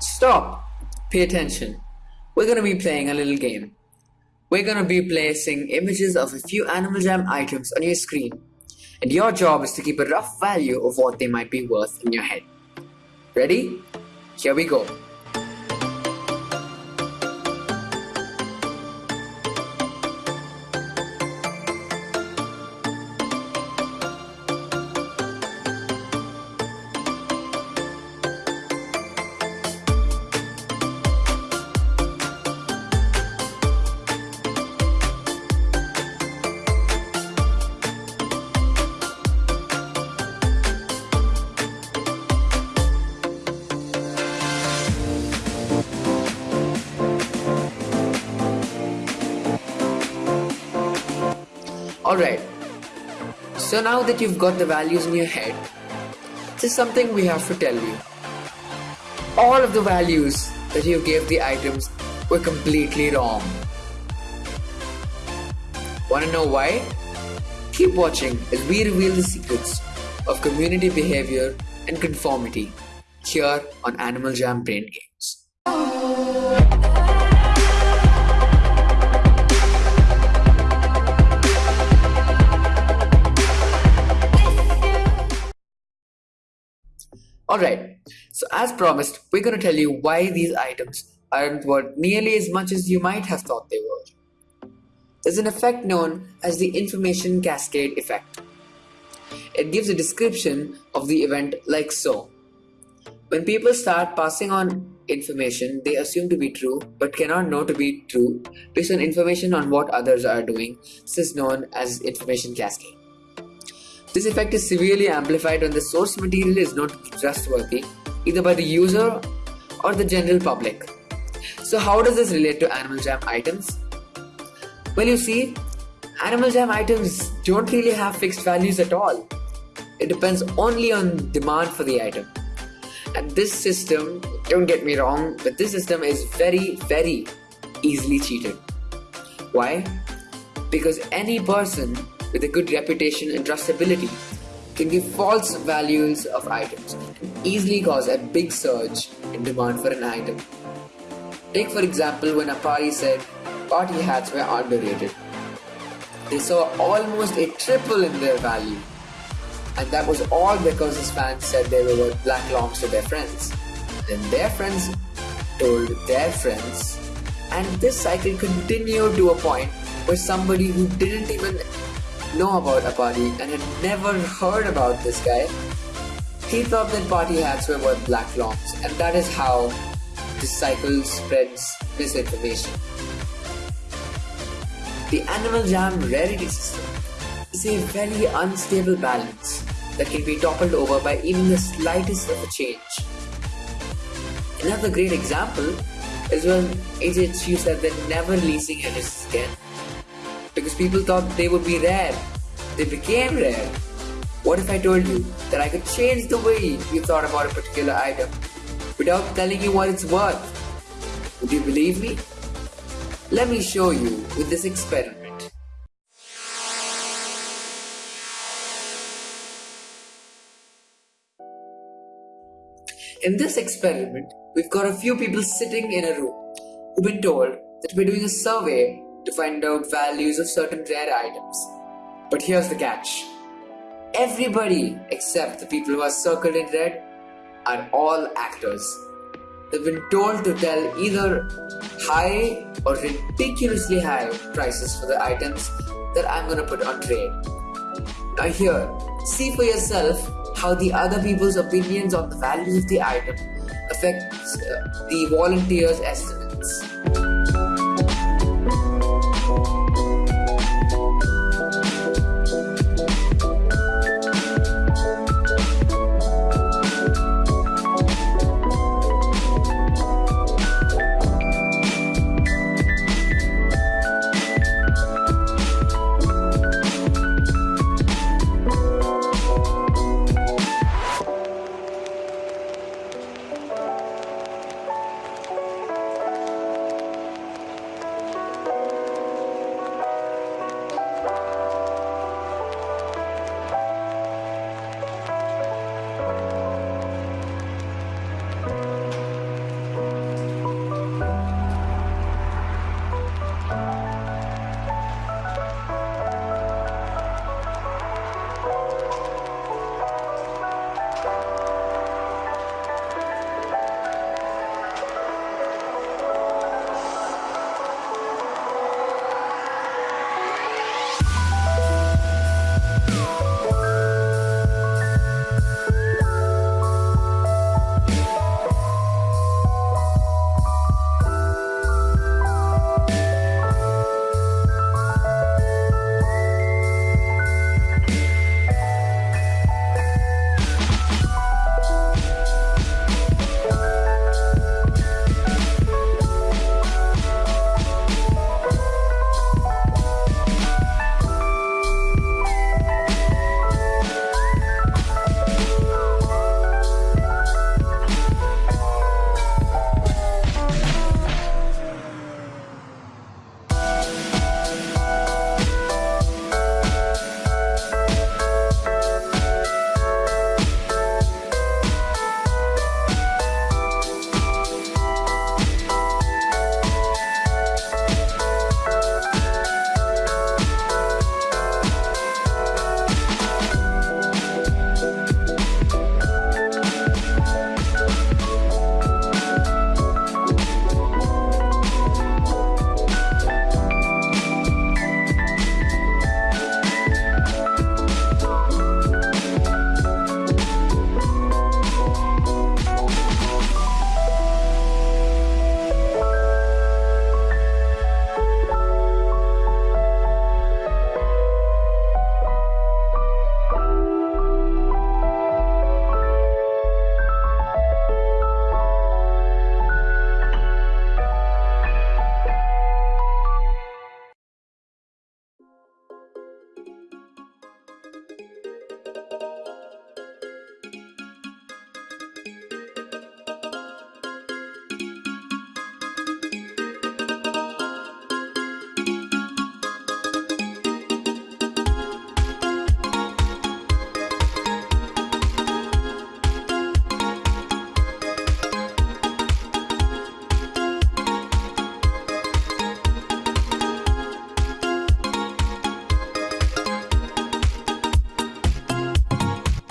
Stop! Pay attention. We're gonna be playing a little game. We're gonna be placing images of a few Animal Jam items on your screen, and your job is to keep a rough value of what they might be worth in your head. Ready? Here we go. Alright, so now that you've got the values in your head, there's something we have to tell you. All of the values that you gave the items were completely wrong. Wanna know why? Keep watching as we reveal the secrets of community behavior and conformity here on Animal Jam Brain Games. Alright, so as promised, we're going to tell you why these items aren't worth nearly as much as you might have thought they were. There's an effect known as the information cascade effect. It gives a description of the event like so. When people start passing on information they assume to be true but cannot know to be true based on information on what others are doing, this is known as information cascade. This effect is severely amplified when the source material is not trustworthy, either by the user or the general public. So how does this relate to Animal Jam items? Well you see, Animal Jam items don't really have fixed values at all. It depends only on demand for the item. And this system, don't get me wrong, but this system is very, very easily cheated. Why? Because any person with a good reputation and trustability can give false values of items and easily cause a big surge in demand for an item. Take for example when Apari said party hats were underrated. They saw almost a triple in their value. And that was all because his fans said they were worth black longs to their friends. Then their friends told their friends, and this cycle continued to a point where somebody who didn't even know about Apari and had never heard about this guy, he thought that party hats were worth black longs, and that is how this cycle spreads misinformation. The Animal Jam rarity system is a very unstable balance that can be toppled over by even the slightest of a change. Another great example is when AJHQ said they're never releasing Genesis again because people thought they would be rare. They became rare. What if I told you that I could change the way you thought about a particular item without telling you what it's worth? Would you believe me? Let me show you with this experiment. In this experiment, we've got a few people sitting in a room who've been told that we're doing a survey to find out values of certain rare items. But here's the catch. Everybody except the people who are circled in red are all actors. They've been told to tell either high or ridiculously high prices for the items that I'm gonna put on trade. Now here, see for yourself how the other people's opinions on the values of the item affects uh, the volunteers' estimates.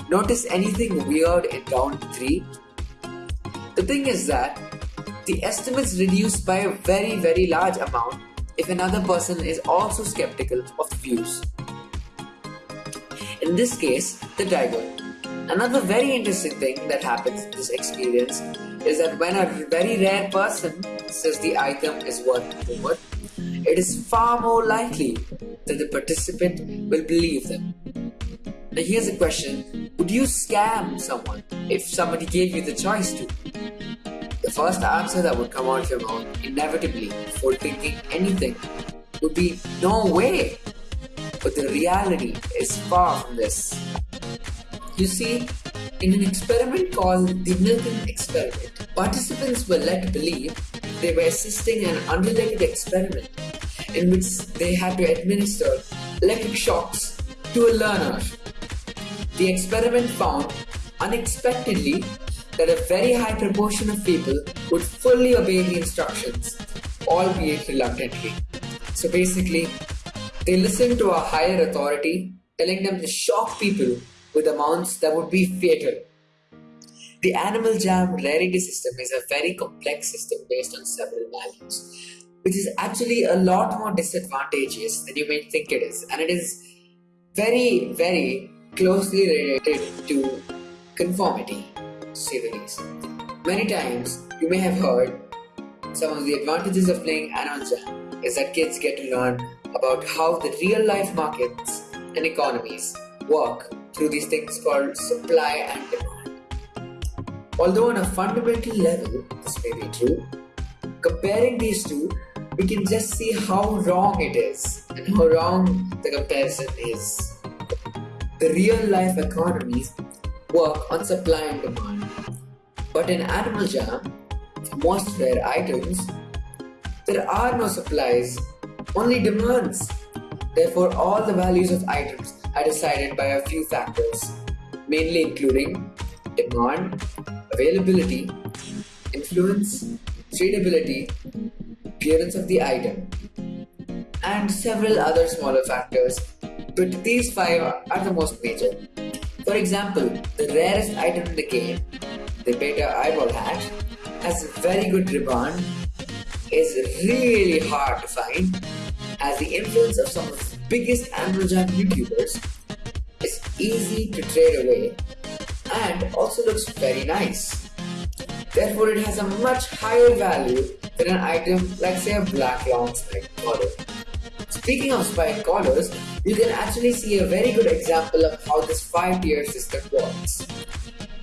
Notice anything weird in round 3? The thing is that the estimates reduced by a very very large amount if another person is also skeptical of views. In this case, the tiger. Another very interesting thing that happens in this experience is that when a very rare person says the item is worth more, it is far more likely that the participant will believe them. Now here's a question, would you scam someone if somebody gave you the choice to? The first answer that would come out of your mouth, inevitably, before thinking anything, would be no way. But the reality is far from this. You see, in an experiment called the Milgram experiment, participants were led to believe they were assisting an unrelated experiment in which they had to administer electric shocks to a learner. The experiment found unexpectedly that a very high proportion of people would fully obey the instructions, albeit reluctantly. So basically, they listened to a higher authority telling them to shock people with amounts that would be fatal. The animal jam rarity system is a very complex system based on several values, which is actually a lot more disadvantageous than you may think it is, and it is very, very closely related to conformity, to. Many times you may have heard some of the advantages of playing Animal is that kids get to learn about how the real life markets and economies work through these things called supply and demand. Although on a fundamental level, this may be true, comparing these two, we can just see how wrong it is and how wrong the comparison is. The real life economies work on supply and demand. But in Animal Jam, most rare items, there are no supplies, only demands. Therefore, all the values of items are decided by a few factors, mainly including demand, availability, influence, tradability, appearance of the item, and several other smaller factors, but these five are the most major. For example, the rarest item in the game, the beta eyeball hat, has a very good rebound, is really hard to find, as the influence of some of the biggest Jam YouTubers is easy to trade away and also looks very nice. Therefore, it has a much higher value than an item like say a black long spike collar. Speaking of spike collars, you can actually see a very good example of how this 5 tier system works.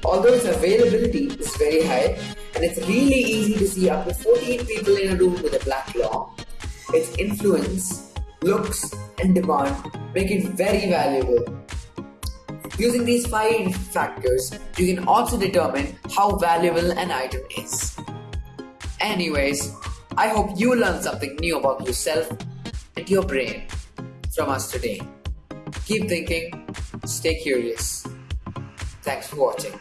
Although its availability is very high and it's really easy to see up to 14 people in a room with a black long, its influence, looks and demand make it very valuable Using these five factors, you can also determine how valuable an item is. Anyways, I hope you learned something new about yourself and your brain from us today. Keep thinking, stay curious. Thanks for watching.